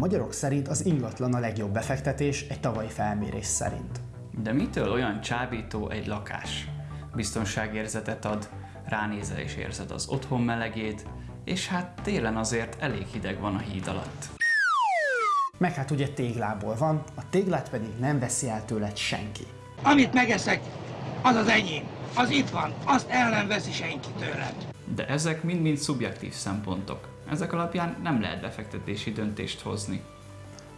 magyarok szerint az ingatlan a legjobb befektetés egy tavalyi felmérés szerint. De mitől olyan csábító egy lakás? Biztonságérzetet ad, ránézel és érzed az otthon melegét, és hát télen azért elég hideg van a híd alatt. Meg hát ugye téglából van, a téglát pedig nem veszi el tőled senki. Amit megeszek, az az enyém. Az itt van, azt el nem veszi senki tőlem. De ezek mind-mind szubjektív szempontok. Ezek alapján nem lehet befektetési döntést hozni.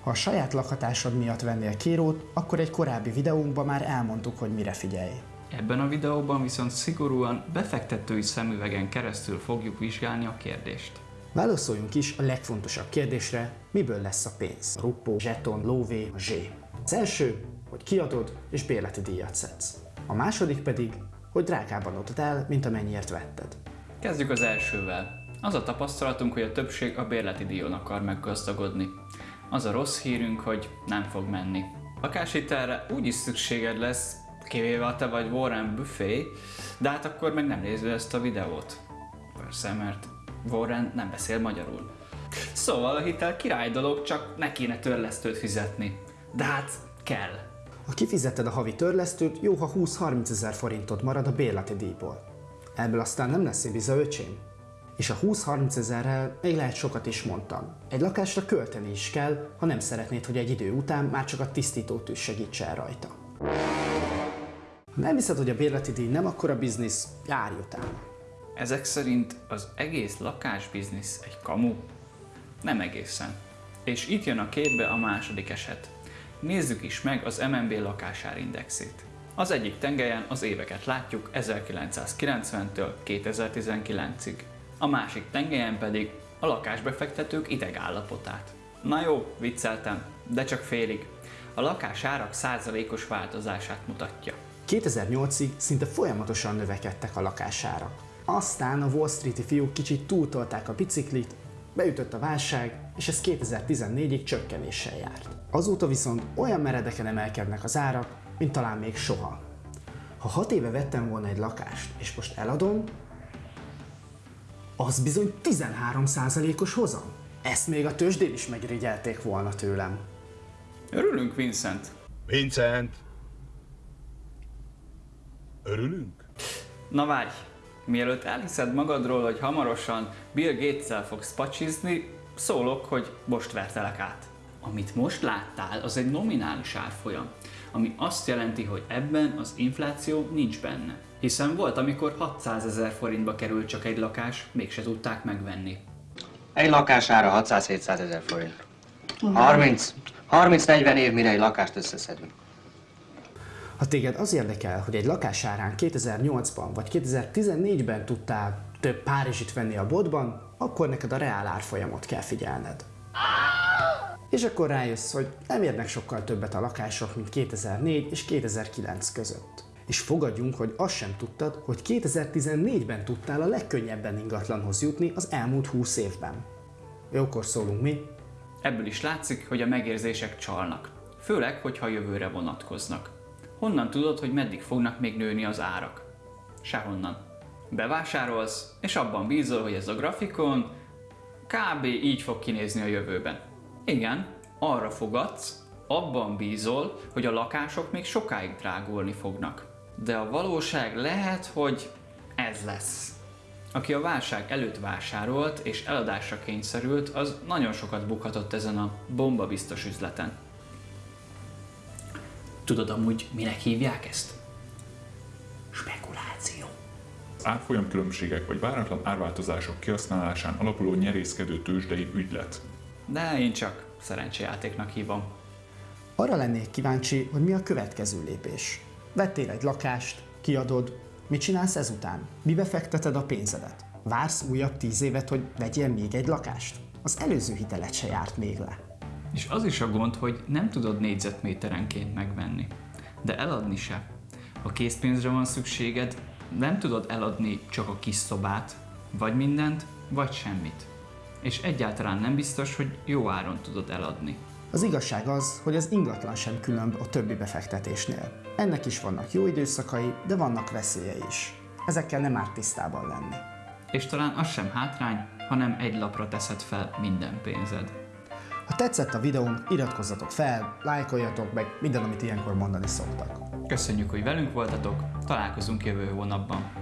Ha a saját lakhatásod miatt vennél kérót, akkor egy korábbi videónkban már elmondtuk, hogy mire figyelj. Ebben a videóban viszont szigorúan befektetői szemüvegen keresztül fogjuk vizsgálni a kérdést. Válaszoljunk is a legfontosabb kérdésre, miből lesz a pénz. Ruppó, zseton, lóvé, zsé. Az első, hogy kiadod és bérleti díjat szedsz. A második pedig, hogy drágában adod el, mint amennyiért vetted. Kezdjük az elsővel. Az a tapasztalatunk, hogy a többség a bérleti díjon akar meggazdagodni. Az a rossz hírünk, hogy nem fog menni. Lakáshitelre úgyis szükséged lesz, kivéve ha te vagy Warren Buffet, de hát akkor meg nem nézve ezt a videót. Persze, mert Warren nem beszél magyarul. Szóval a hitel király dolog, csak ne kéne törlesztőt fizetni. De hát kell. Ha kifizeted a havi törlesztőt, jó, ha 20-30 ezer forintot marad a bérleti díjból. Ebből aztán nem lesz ibiza öcsém. És a 20-30 ezerrel még lehet sokat is mondtam. Egy lakásra költeni is kell, ha nem szeretnéd, hogy egy idő után már csak a tisztítótűz segítsen rajta. Ha nem hiszed, hogy a bérleti díj nem akkora biznisz, járj utána. Ezek szerint az egész lakásbiznisz egy kamu? Nem egészen. És itt jön a képbe a második eset. Nézzük is meg az MNB lakásárindexét. Az egyik tengelyen az éveket látjuk 1990-től 2019-ig. A másik tengelyen pedig a lakásbefektetők idegállapotát. Na jó, vicceltem, de csak félig. A lakásárak százalékos változását mutatja. 2008-ig szinte folyamatosan növekedtek a lakásárak. Aztán a Wall Street-i fiúk kicsit túltolták a biciklit, beütött a válság, és ez 2014-ig csökkenéssel járt. Azóta viszont olyan meredeken emelkednek az árak, mint talán még soha. Ha 6 éve vettem volna egy lakást, és most eladom, az bizony 13%-os hozam. Ezt még a tőzsdén is megrigyelték volna tőlem. Örülünk, Vincent? Vincent! Örülünk? Na várj, mielőtt elhiszed magadról, hogy hamarosan Bill Gates-el fogsz pacsizni, szólok, hogy most vertelek át. Amit most láttál, az egy nominális árfolyam, ami azt jelenti, hogy ebben az infláció nincs benne. Hiszen volt, amikor 600 ezer forintba került csak egy lakás, mégse tudták megvenni. Egy lakására 600-700 ezer forint. 30, 30-40 év, mire egy lakást összeszedünk. Ha téged az érdekel, hogy egy lakás árán 2008-ban vagy 2014-ben tudtál több Párizsit venni a boltban, akkor neked a reál árfolyamot kell figyelned. És akkor rájössz, hogy nem érnek sokkal többet a lakások, mint 2004 és 2009 között. És fogadjunk, hogy azt sem tudtad, hogy 2014-ben tudtál a legkönnyebben ingatlanhoz jutni az elmúlt 20 évben. Jókor szólunk mi, Ebből is látszik, hogy a megérzések csalnak. Főleg, hogyha jövőre vonatkoznak. Honnan tudod, hogy meddig fognak még nőni az árak? Sehonnan. Bevásárolsz, és abban bízol, hogy ez a grafikon kb. így fog kinézni a jövőben. Igen, arra fogadsz, abban bízol, hogy a lakások még sokáig drágulni fognak. De a valóság lehet, hogy ez lesz. Aki a válság előtt vásárolt és eladásra kényszerült, az nagyon sokat bukhatott ezen a bomba biztos üzleten. Tudod amúgy, minek hívják ezt? Spekuláció. Az árfolyam különbségek vagy váratlan árváltozások kihasználásán alapuló nyerészkedő tőzsdei ügylet. De én csak szerencsejátéknak hívom. Arra lennék kíváncsi, hogy mi a következő lépés. Vettél egy lakást, kiadod, mit csinálsz ezután? Mibe fekteted a pénzedet? Vársz újabb tíz évet, hogy vegyél még egy lakást? Az előző hitelet se járt még le. És az is a gond, hogy nem tudod négyzetméterenként megvenni. De eladni se. Ha készpénzre van szükséged, nem tudod eladni csak a kis szobát, vagy mindent, vagy semmit. És egyáltalán nem biztos, hogy jó áron tudod eladni. Az igazság az, hogy az ingatlan sem különb a többi befektetésnél. Ennek is vannak jó időszakai, de vannak veszélyei is. Ezekkel nem árt tisztában lenni. És talán az sem hátrány, hanem egy lapra teszed fel minden pénzed. Ha tetszett a videónk, iratkozzatok fel, lájkoljatok, meg minden, amit ilyenkor mondani szoktak. Köszönjük, hogy velünk voltatok, találkozunk jövő hónapban.